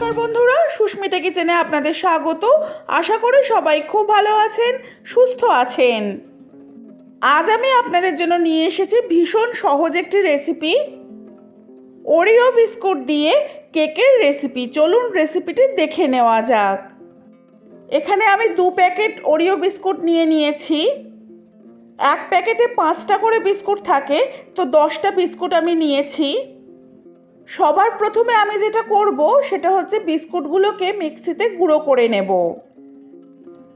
নমস্কার বন্ধুরা, সুস্মিতা কিচেনে আপনাদের স্বাগত। আশা করি সবাই খুব ভালো আছেন, সুস্থ আছেন। আজ আমি আপনাদের জন্য নিয়ে এসেছি ভীষণ সহজ একটি রেসিপি ওরিও বিস্কুট দিয়ে কেকের রেসিপি চলুন রেসিপিটি দেখে নেওয়া যাক। এখানে আমি দু প্যাকেট ওরিও বিস্কুট নিয়ে নিয়েছি। এক প্যাকেটে পাঁচটা করে বিস্কুট থাকে, তো দশটা বিস্কুট আমি নিয়েছি। সবার প্রথমে আমি যেটা করব সেটা হচ্ছে বিস্কুটগুলোকে মিক্সিতে গুঁড়ো করে নেব।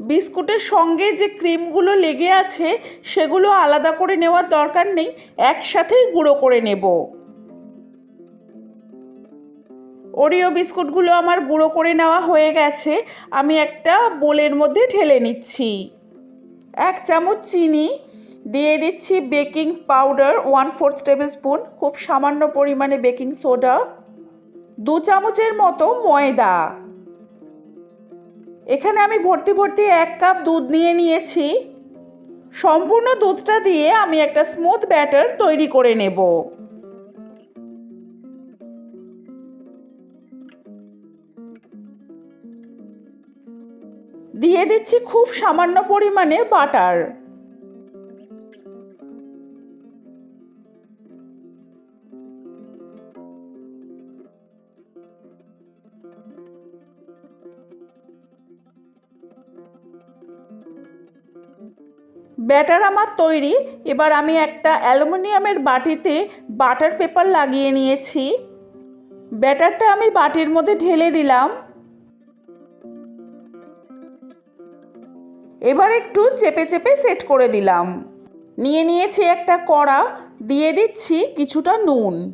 বিস্কুটের সঙ্গে যে ক্রিমগুলো লেগে আছে সেগুলো আলাদা করে নেওয়ার দরকার নেই, একসাথেই গুঁড়ো করে নেব। ওরিও বিস্কুটগুলো আমার গুঁড়ো করে নেওয়া হয়ে গেছে, আমি একটা বোলের মধ্যে ঢেলে নিচ্ছি। এক চামচ চিনি দিয়ে দিচ্ছি baking powder one fourth tablespoon খুব সামান্য পরিমাণে বেকিং সোডা, দু চামচের মতো ময়দা। এখানে আমি ভর্তি ভর্তি এক কাপ দুধ নিয়ে নিয়েছি। সম্পূর্ণ দুধটা দিয়ে আমি একটা স্মুথ ব্যাটার তৈরি করে নেব। দিয়ে দিচ্ছি খুব সামান্য পরিমাণে বাটার। ব্যাটার আমার তৈরি। এবার আমি একটা অ্যালুমিনিয়ামের বাটিতে বাটার পেপার লাগিয়ে নিয়েছি। ব্যাটারটা আমি বাটির মধ্যে ঢেলে দিলাম। এবার একটু চেপে চেপে সেট করে দিলাম। নিয়ে নিয়েছি একটা কড়া, দিয়ে দিচ্ছি কিছুটা নুন।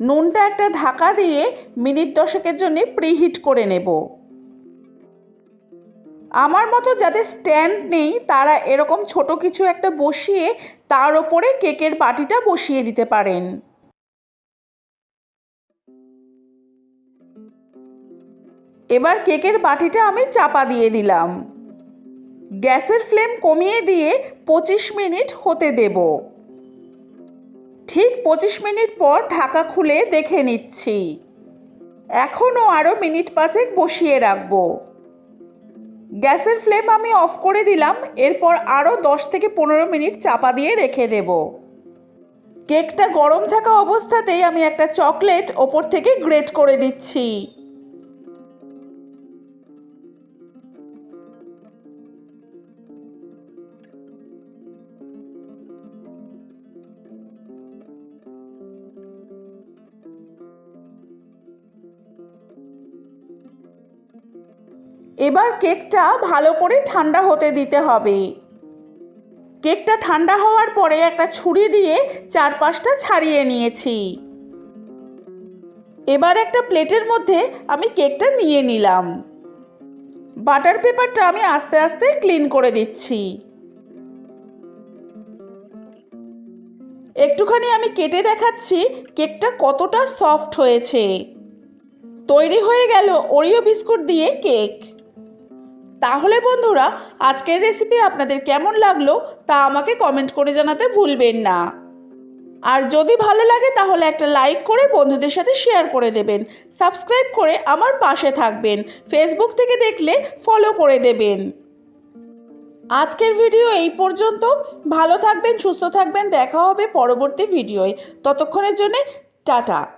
নুনটা একটা ঢাকা দিয়ে মিনিট দশেকের জন্য প্রিহিট করে নেব। আমার মতো যাদের স্ট্যান্ড নেই, তারা এরকম ছোট কিছু একটা বসিয়ে তার ওপরে কেকের বাটিটা বসিয়ে দিতে পারেন। এবার কেকের বাটিটা আমি চাপা দিয়ে দিলাম। গ্যাসের ফ্লেম কমিয়ে দিয়ে পঁচিশ মিনিট হতে দেব। ঠিক পঁচিশ মিনিট পর ঢাকা খুলে দেখে নিচ্ছি। এখনও আরও মিনিট পাঁচেক বসিয়ে রাখব। গ্যাসের ফ্লেম আমি অফ করে দিলাম, এরপর আরও দশ থেকে পনেরো মিনিট চাপা দিয়ে রেখে দেব। কেকটা গরম থাকা অবস্থাতেই আমি একটা চকলেট ওপর থেকে গ্রেট করে দিচ্ছি। এবার কেকটা ভালো করে ঠান্ডা হতে দিতে হবে। কেকটা ঠান্ডা হওয়ার পরে একটা ছুরি দিয়ে চারপাশটা ছাড়িয়ে নিয়েছি। এবার একটা প্লেটের মধ্যে আমি কেকটা নিয়ে নিলাম। বাটার পেপারটা আমি আস্তে আস্তে ক্লিন করে দিচ্ছি। একটুখানি আমি কেটে দেখাচ্ছি কেকটা কতটা সফট হয়েছে। তৈরি হয়ে গেল ওরিও বিস্কুট দিয়ে কেক। তাহলে বন্ধুরা, আজকের রেসিপি আপনাদের কেমন লাগল তা আমাকে কমেন্ট করে জানাতে ভুলবেন না। আর যদি ভালো লাগে তাহলে একটা লাইক করে বন্ধুদের সাথে শেয়ার করে দেবেন। সাবস্ক্রাইব করে আমার পাশে থাকবেন। ফেসবুক থেকে দেখলে ফলো করে দেবেন। আজকের ভিডিও এই পর্যন্ত। ভালো থাকবেন, সুস্থ থাকবেন। দেখা হবে পরবর্তী ভিডিওয় ততক্ষণের জন্যে টাটা।